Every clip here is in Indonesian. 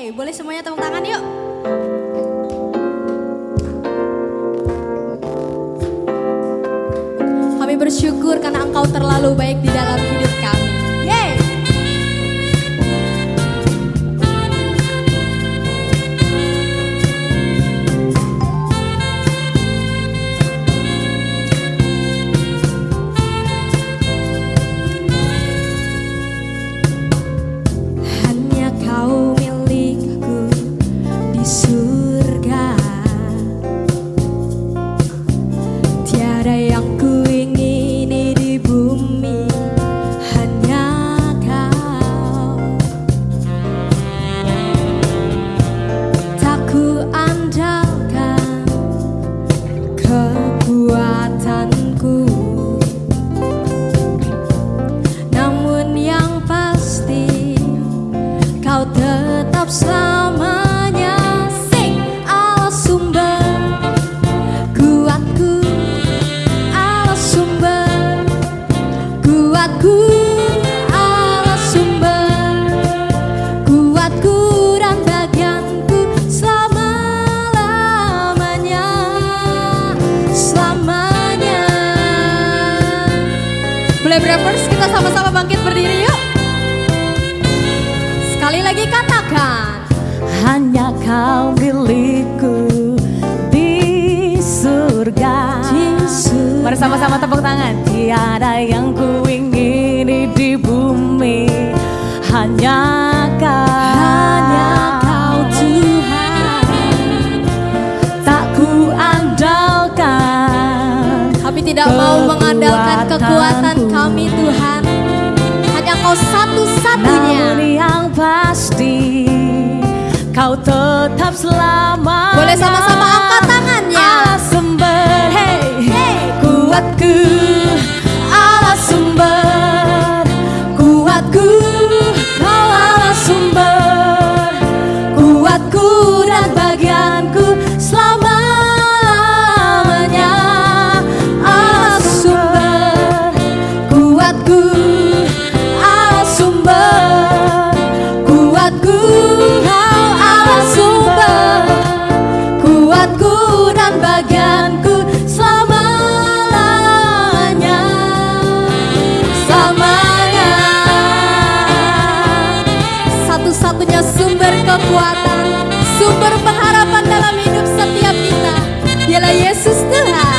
Yeay, boleh semuanya tepuk tangan yuk. Kami bersyukur karena Engkau terlalu baik di dalam hidup kami. Boleh Rappers kita sama-sama bangkit berdiri yuk. Sekali lagi katakan. Hanya kau milikku di surga. Mari sama-sama tepuk tangan. Tiada yang ku ingini di bumi. Hanya kau. Hanya kau Tuhan. Tak ku andalkan. Kami tidak kekuatan kami Tuhan. Hanya kau satu-satunya. Namun yang pasti Kau tetap selama Boleh sama-sama angkat kekuatan, sumber pengharapan dalam hidup setiap kita. Dialah Yesus Tuhan.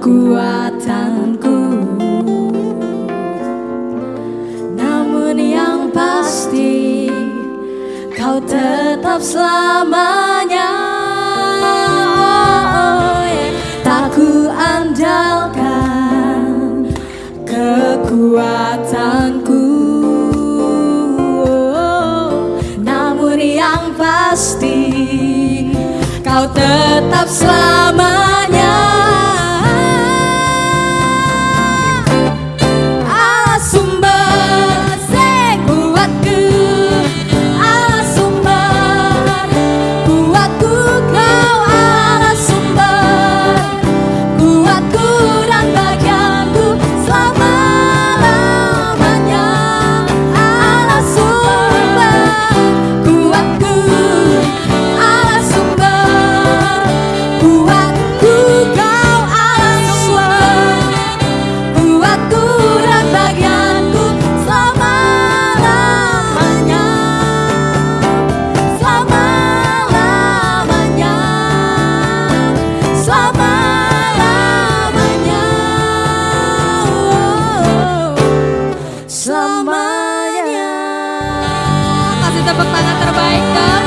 Kekuatanku. Namun yang pasti Kau tetap selamanya. Oh. Tak ku andalkan Kekuatanku. Namun yang pasti Kau tetap selamanya like got.